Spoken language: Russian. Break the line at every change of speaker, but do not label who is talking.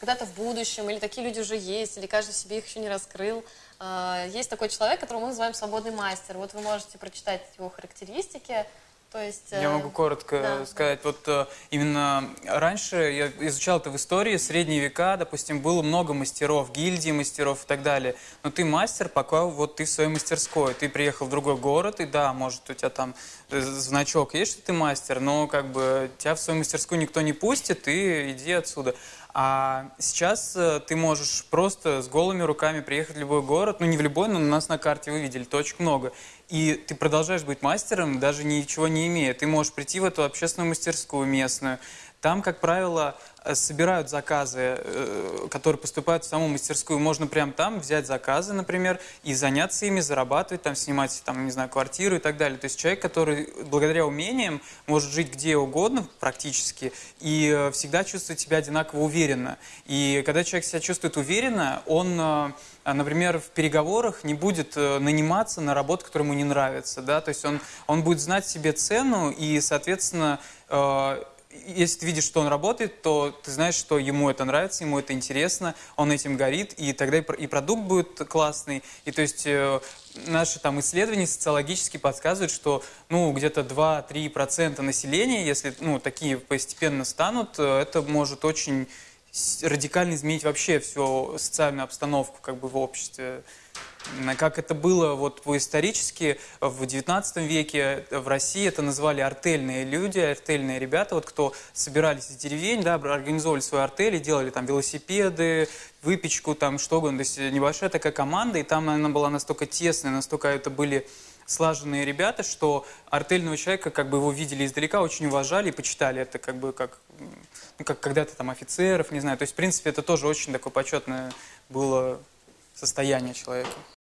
когда-то в будущем, или такие люди уже есть, или каждый себе их еще не раскрыл. А, Есть такой человек, которого мы называем свободный мастер. Вот вы можете прочитать его характеристики. То есть,
Я
э,
могу коротко
да.
сказать. Вот э, именно раньше я изучал это в истории, средние века, допустим, было много мастеров, гильдии мастеров и так далее. Но ты мастер, пока вот ты в своей мастерской. Ты приехал в другой город, и да, может, у тебя там э, значок есть, что ты мастер, но как бы тебя в свою мастерскую никто не пустит, ты иди отсюда. А сейчас э, ты можешь просто с голыми руками приехать в любой город, ну не в любой, но у нас на карте вы видели, точек много. И ты продолжаешь быть мастером, даже ничего не имея. Ты можешь прийти в эту общественную мастерскую местную. Там, как правило, э, собирают заказы, э, которые поступают в саму мастерскую. Можно прямо там взять заказы, например, и заняться ими, зарабатывать, там, снимать, там, не знаю, квартиру и так далее. То есть человек, который благодаря умениям может жить где угодно практически и э, всегда чувствовать себя одинаково уверенно. И когда человек себя чувствует уверенно, он, а, например, в переговорах не будет наниматься на работу, которая ему не нравится. Да? То есть он, он будет знать себе цену и, соответственно, если ты видишь, что он работает, то ты знаешь, что ему это нравится, ему это интересно, он этим горит, и тогда и, про- и продукт будет классный. И то есть э, наши там исследования социологически подсказывают, что ну где-то 2-3% населения, если ну такие постепенно станут, э, это может очень радикально изменить вообще всю социальную обстановку как бы в обществе. Как это было вот по-исторически в XIX веке в России это называли артельные люди, артельные ребята, вот кто собирались из деревень, да, организовывали свои артели, делали там велосипеды, выпечку, там что угодно, то есть небольшая такая команда, и там она была настолько тесная, настолько это были слаженные ребята, что артельного человека, как бы его видели издалека, очень уважали и почитали это как бы как, ну, как когда-то там офицеров, не знаю. То есть, в принципе, это тоже очень такое почетное было состояние человека.